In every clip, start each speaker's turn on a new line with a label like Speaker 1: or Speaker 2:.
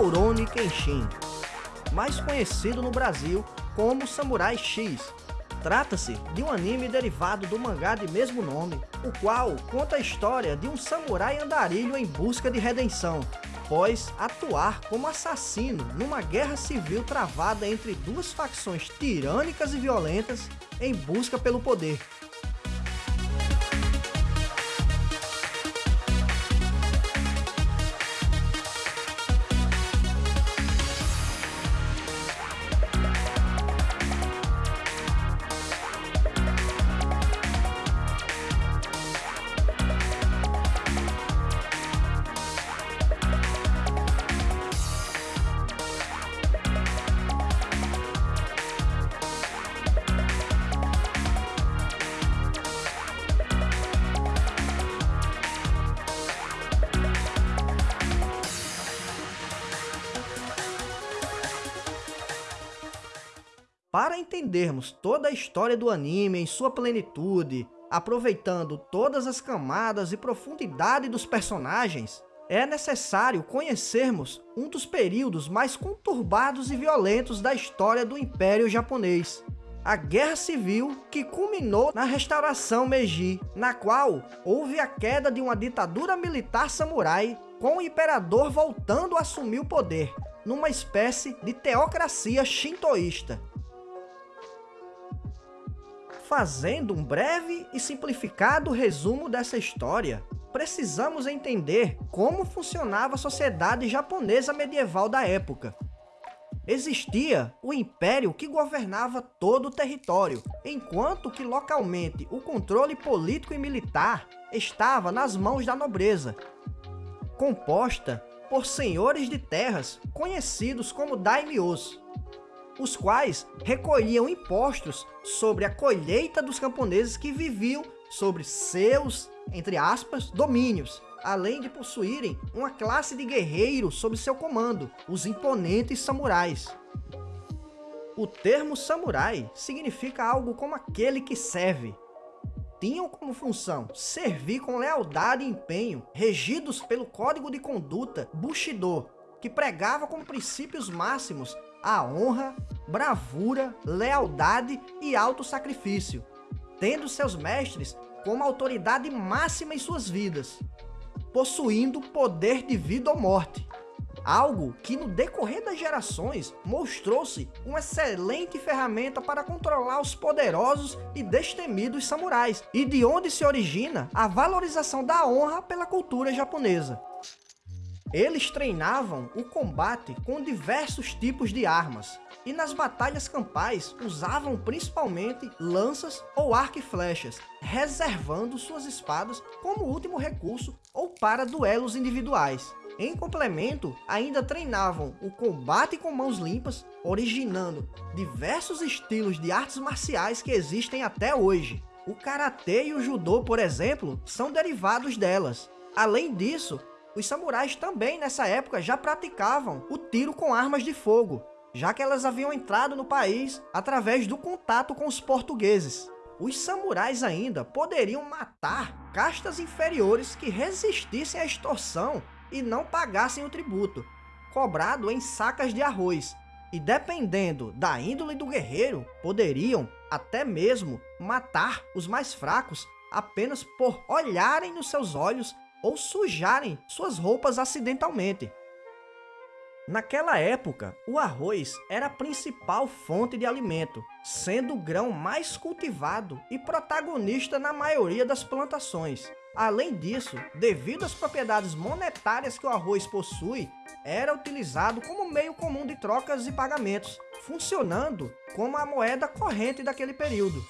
Speaker 1: Rurouni Kenshin, mais conhecido no Brasil como Samurai X. Trata-se de um anime derivado do mangá de mesmo nome, o qual conta a história de um samurai andarilho em busca de redenção, após atuar como assassino numa guerra civil travada entre duas facções tirânicas e violentas em busca pelo poder. Para entendermos toda a história do anime em sua plenitude, aproveitando todas as camadas e profundidade dos personagens, é necessário conhecermos um dos períodos mais conturbados e violentos da história do Império Japonês. A Guerra Civil que culminou na restauração Meiji, na qual houve a queda de uma ditadura militar samurai com o imperador voltando a assumir o poder, numa espécie de teocracia shintoísta Fazendo um breve e simplificado resumo dessa história, precisamos entender como funcionava a sociedade japonesa medieval da época. Existia o império que governava todo o território, enquanto que localmente o controle político e militar estava nas mãos da nobreza, composta por senhores de terras conhecidos como daimyos os quais recolhiam impostos sobre a colheita dos camponeses que viviam sobre seus, entre aspas, domínios, além de possuírem uma classe de guerreiros sob seu comando, os imponentes samurais. O termo samurai significa algo como aquele que serve. Tinham como função servir com lealdade e empenho, regidos pelo código de conduta Bushido, que pregava como princípios máximos a honra, bravura, lealdade e alto sacrifício, tendo seus mestres como autoridade máxima em suas vidas, possuindo poder de vida ou morte, algo que no decorrer das gerações mostrou-se uma excelente ferramenta para controlar os poderosos e destemidos samurais, e de onde se origina a valorização da honra pela cultura japonesa. Eles treinavam o combate com diversos tipos de armas, e nas batalhas campais usavam principalmente lanças ou arco e flechas, reservando suas espadas como último recurso ou para duelos individuais. Em complemento, ainda treinavam o combate com mãos limpas, originando diversos estilos de artes marciais que existem até hoje. O Karatê e o Judô, por exemplo, são derivados delas. Além disso, os samurais também nessa época já praticavam o tiro com armas de fogo, já que elas haviam entrado no país através do contato com os portugueses. Os samurais ainda poderiam matar castas inferiores que resistissem à extorsão e não pagassem o tributo, cobrado em sacas de arroz, e dependendo da índole do guerreiro, poderiam até mesmo matar os mais fracos apenas por olharem nos seus olhos ou sujarem suas roupas acidentalmente. Naquela época, o arroz era a principal fonte de alimento, sendo o grão mais cultivado e protagonista na maioria das plantações. Além disso, devido às propriedades monetárias que o arroz possui, era utilizado como meio comum de trocas e pagamentos, funcionando como a moeda corrente daquele período.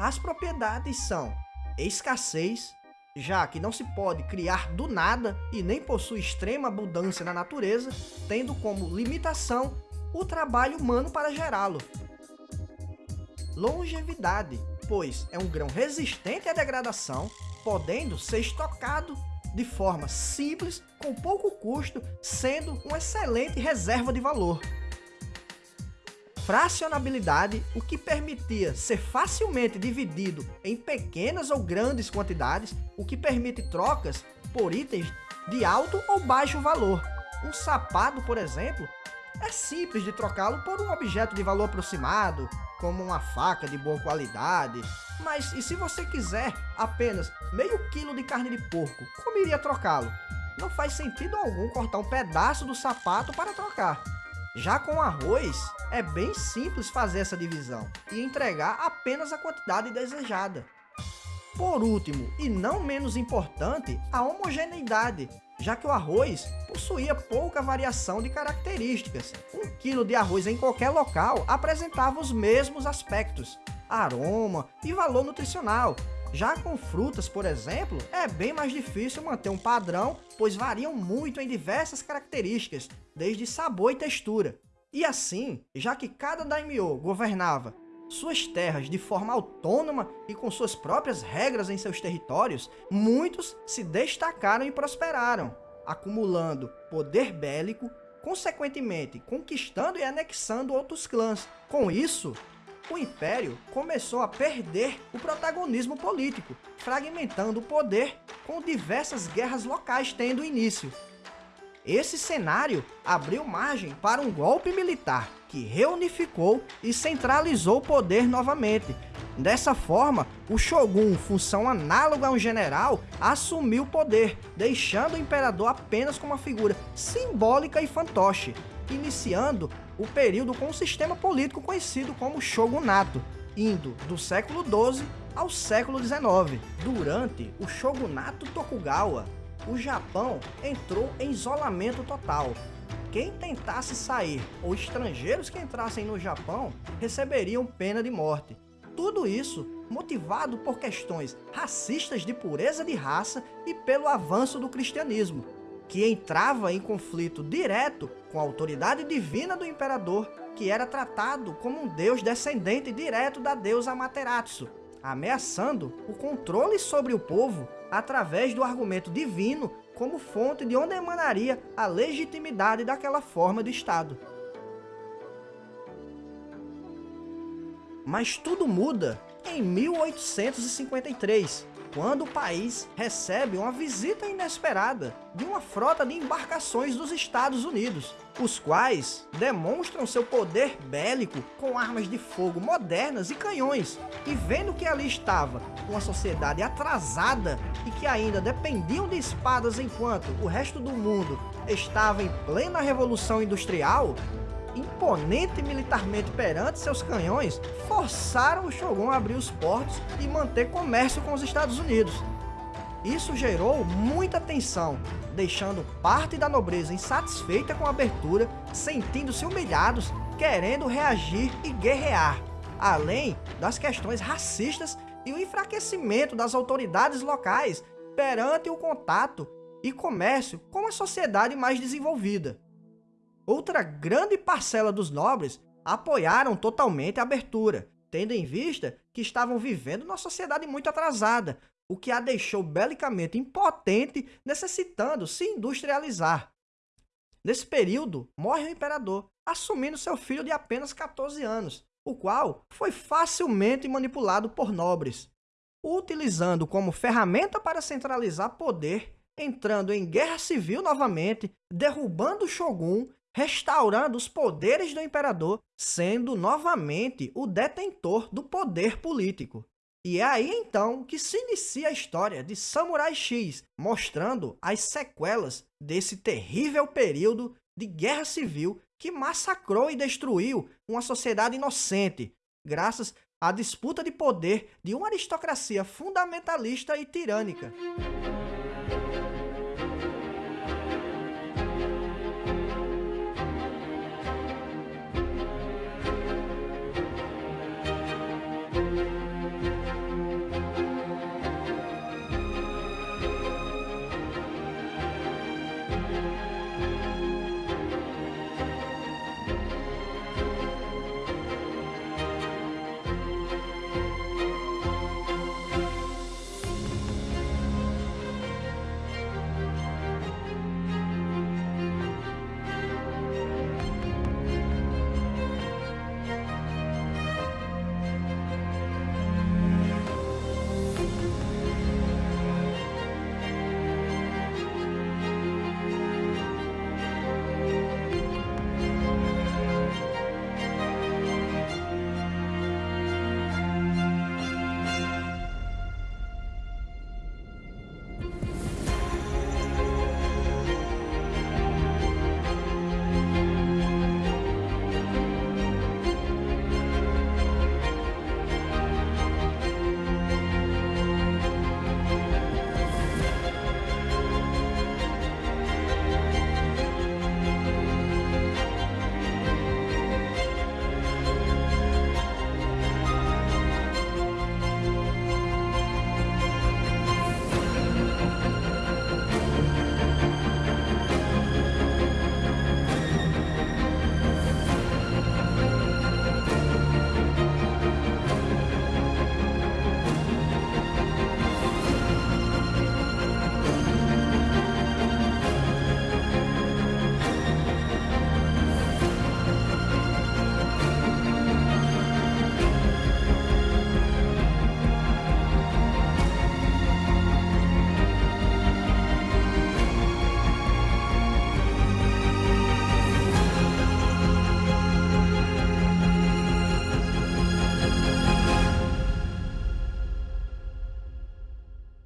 Speaker 1: As propriedades são escassez, já que não se pode criar do nada e nem possui extrema abundância na natureza, tendo como limitação o trabalho humano para gerá-lo. Longevidade, pois é um grão resistente à degradação, podendo ser estocado de forma simples, com pouco custo, sendo uma excelente reserva de valor fracionabilidade, o que permitia ser facilmente dividido em pequenas ou grandes quantidades, o que permite trocas por itens de alto ou baixo valor, Um sapato, por exemplo, é simples de trocá-lo por um objeto de valor aproximado, como uma faca de boa qualidade. Mas e se você quiser apenas meio quilo de carne de porco, como iria trocá-lo? Não faz sentido algum cortar um pedaço do sapato para trocar. Já com arroz, é bem simples fazer essa divisão e entregar apenas a quantidade desejada. Por último, e não menos importante, a homogeneidade, já que o arroz possuía pouca variação de características. Um quilo de arroz em qualquer local apresentava os mesmos aspectos, aroma e valor nutricional. Já com frutas, por exemplo, é bem mais difícil manter um padrão, pois variam muito em diversas características, desde sabor e textura. E assim, já que cada daimyo governava suas terras de forma autônoma e com suas próprias regras em seus territórios, muitos se destacaram e prosperaram, acumulando poder bélico, consequentemente conquistando e anexando outros clãs. Com isso, o Império começou a perder o protagonismo político, fragmentando o poder com diversas guerras locais tendo início. Esse cenário abriu margem para um golpe militar que reunificou e centralizou o poder novamente. Dessa forma, o Shogun, função análoga a um general, assumiu o poder, deixando o imperador apenas como uma figura simbólica e fantoche, iniciando o período com um sistema político conhecido como Shogunato, indo do século XII ao século XIX. Durante o Shogunato Tokugawa, o Japão entrou em isolamento total. Quem tentasse sair ou estrangeiros que entrassem no Japão receberiam pena de morte. Tudo isso motivado por questões racistas de pureza de raça e pelo avanço do cristianismo, que entrava em conflito direto com a autoridade divina do imperador, que era tratado como um deus descendente direto da deusa Amaterasu, ameaçando o controle sobre o povo através do argumento divino como fonte de onde emanaria a legitimidade daquela forma de Estado. Mas tudo muda em 1853, quando o país recebe uma visita inesperada de uma frota de embarcações dos Estados Unidos, os quais demonstram seu poder bélico com armas de fogo modernas e canhões. E vendo que ali estava uma sociedade atrasada e que ainda dependiam de espadas enquanto o resto do mundo estava em plena revolução industrial, imponente militarmente perante seus canhões, forçaram o Shogun a abrir os portos e manter comércio com os Estados Unidos. Isso gerou muita tensão, deixando parte da nobreza insatisfeita com a abertura, sentindo-se humilhados, querendo reagir e guerrear, além das questões racistas e o enfraquecimento das autoridades locais perante o contato e comércio com a sociedade mais desenvolvida. Outra grande parcela dos nobres apoiaram totalmente a abertura, tendo em vista que estavam vivendo numa sociedade muito atrasada, o que a deixou belicamente impotente, necessitando se industrializar. Nesse período, morre o imperador, assumindo seu filho de apenas 14 anos, o qual foi facilmente manipulado por nobres, utilizando como ferramenta para centralizar poder, entrando em guerra civil novamente, derrubando o shogun restaurando os poderes do imperador, sendo novamente o detentor do poder político. E é aí então que se inicia a história de Samurai X, mostrando as sequelas desse terrível período de guerra civil que massacrou e destruiu uma sociedade inocente, graças à disputa de poder de uma aristocracia fundamentalista e tirânica.